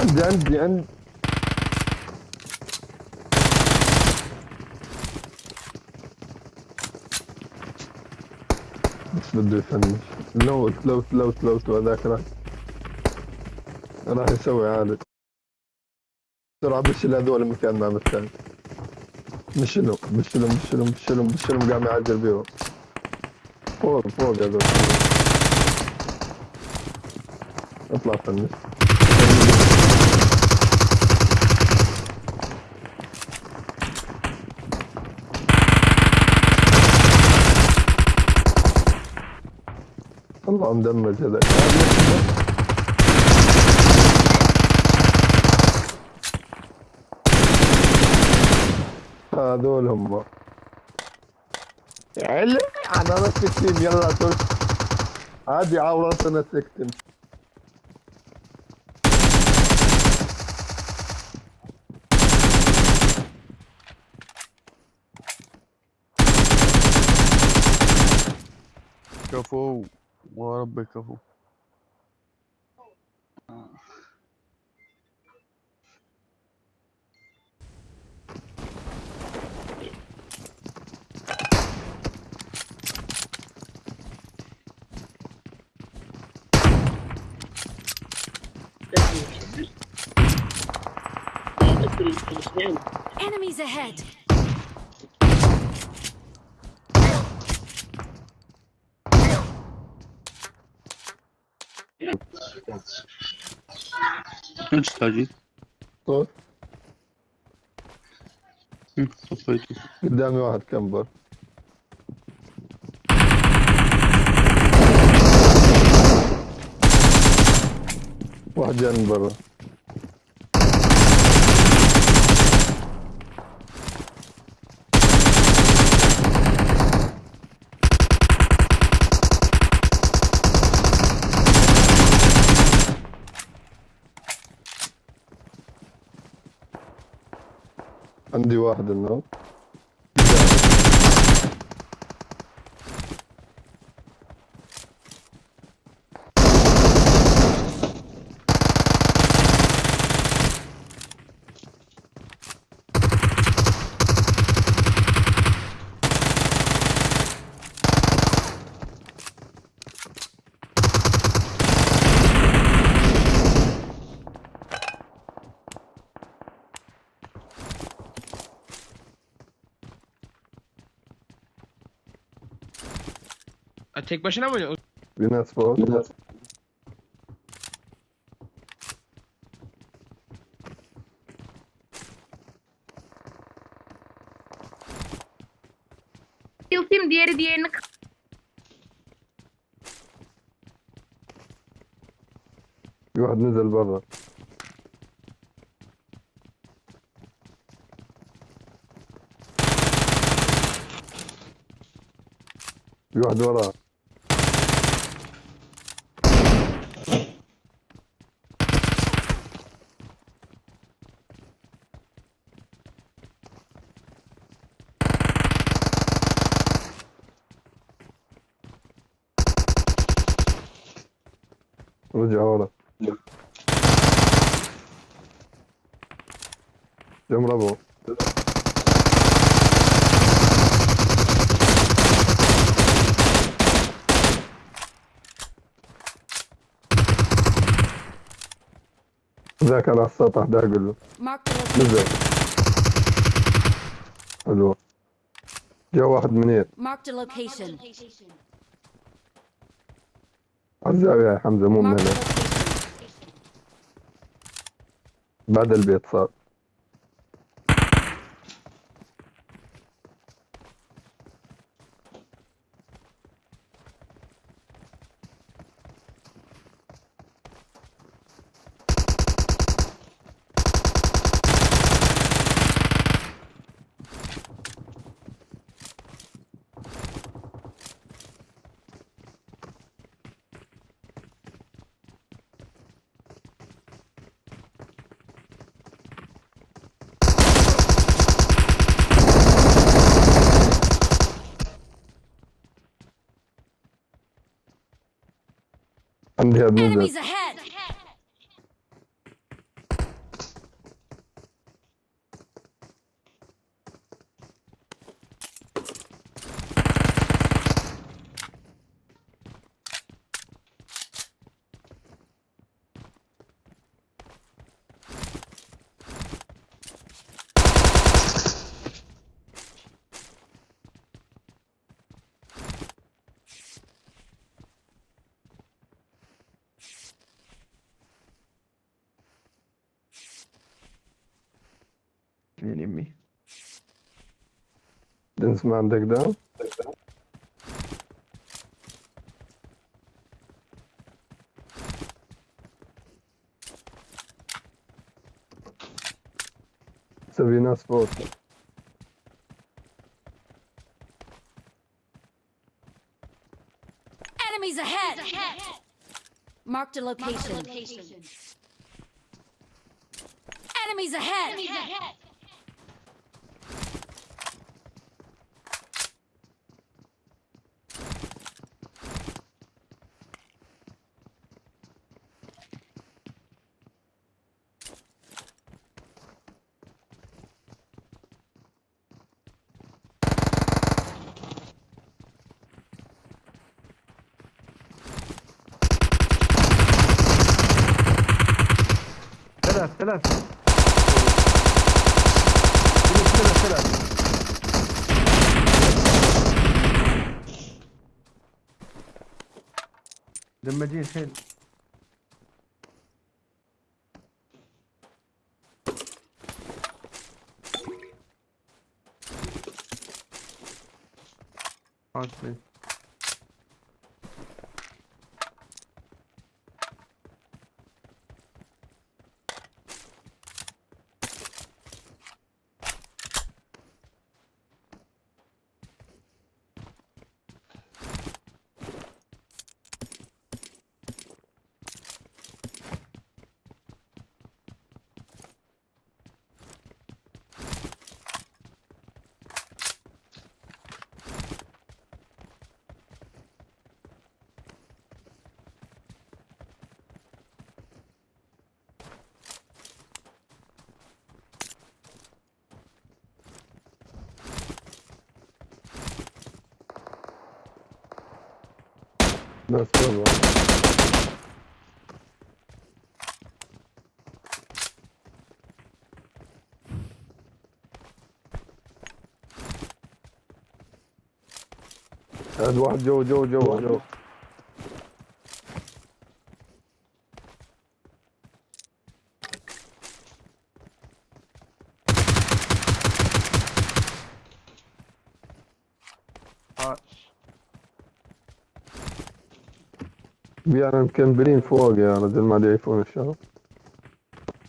مع عندي عندي عندي. بس بده يفنش. لوت لوت لوت لوت وهذاك راح راح يسوي عادي بسرعة بشيل هذول مكان ما بالثاني مشلهم مشلهم مشلهم مشلهم مشلهم قام يعجل بيهم. فوق فوق هذول اطلع فنش. الله مدمج هذا هذول هم. علم أنا مسكتين يلا ترك عادي عورتنا سكتن كفو what Быкову. Enemies ahead! تاجي صوت صفيته قدامي واحد كمبر واحد جاي من برا عندي واحد انه Tek başına mı oynuyor? Bir naz فوق Yıltayım diğeri diğerini في واحد نزل برا في واحد وراه رجع ورا. جمرة ابو ذاك على السطح ده أقول له. نزل. حلو. جا واحد منير. الزاوية يا حمزة مو من هنا. بعد البيت صار عندي هاد نزل Enemies Minim mi? This man dig down? Dig down. Sabina spot. Enemies ahead! ahead. Marked a location. Marked a location. Enemies ahead! Enemies ahead. ثلاث ثلاث. ثلاث ثلاث. دمجين حيل عاصمي ناس برا هذا واحد جو جو جو جو بيانا مكمبلين فوق يا رجل ما يعرفون الشغل